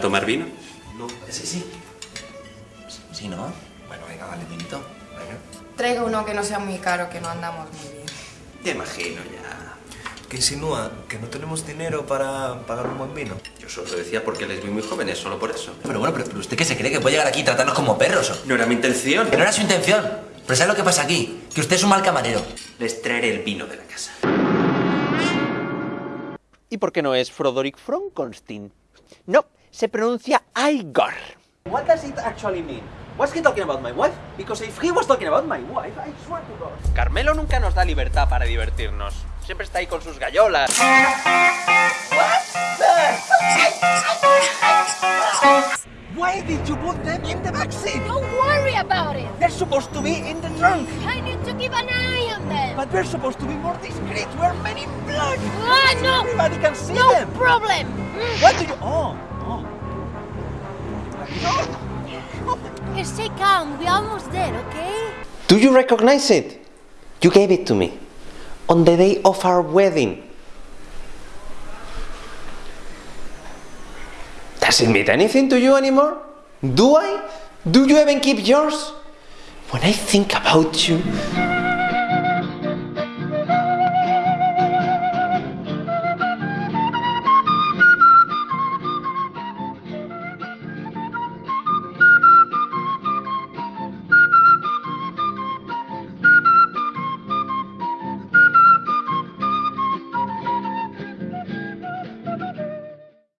tomar vino? No. Sí, sí. Sí, ¿no? Bueno, venga, vale, vinito. Venga. Traiga uno que no sea muy caro, que no andamos muy bien. Te imagino ya. ¿Qué insinúa? ¿Que no tenemos dinero para pagar un buen vino? Yo solo decía porque les vi muy jóvenes, solo por eso. Pero bueno, pero, pero ¿usted qué se cree? ¿Que puede llegar aquí y tratarnos como perros? o? No era mi intención. Que no era su intención. Pero ¿sabes lo que pasa aquí? Que usted es un mal camarero. Les traeré el vino de la casa. ¿Y por qué no es Frodoric Frankenstein? No, se pronuncia Igor. What does it actually mean? Was he talking about my wife? Because if he was talking about my wife, I swear to God. Carmelo nunca nos da libertad para divertirnos. Siempre está ahí con sus gallolas. Why did you put them in the backseat? Don't worry about it. They're supposed to be in the trunk. I need to keep an eye on them. But we're supposed to be more discreet. We're men in black. Ah, no. Everybody can see No them. problem. What do you... Oh, oh. Stay calm. We're almost there, okay? Do you recognize it? You gave it to me on the day of our wedding. Does it mean anything to you anymore? Do I? Do you even keep yours? When I think about you,